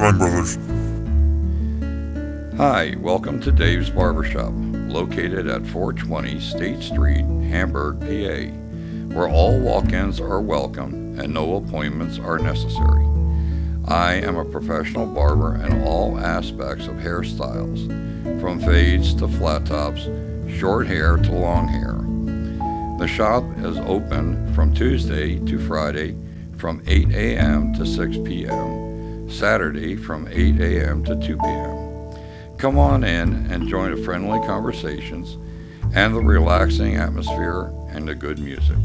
brothers. Hi, welcome to Dave's Barbershop, located at 420 State Street, Hamburg, PA, where all walk ins are welcome and no appointments are necessary. I am a professional barber in all aspects of hairstyles, from fades to flat tops, short hair to long hair. The shop is open from Tuesday to Friday from 8 a.m. to 6 p.m., Saturday from 8 a.m. to 2 p.m. Come on in and join the friendly conversations and the relaxing atmosphere and the good music.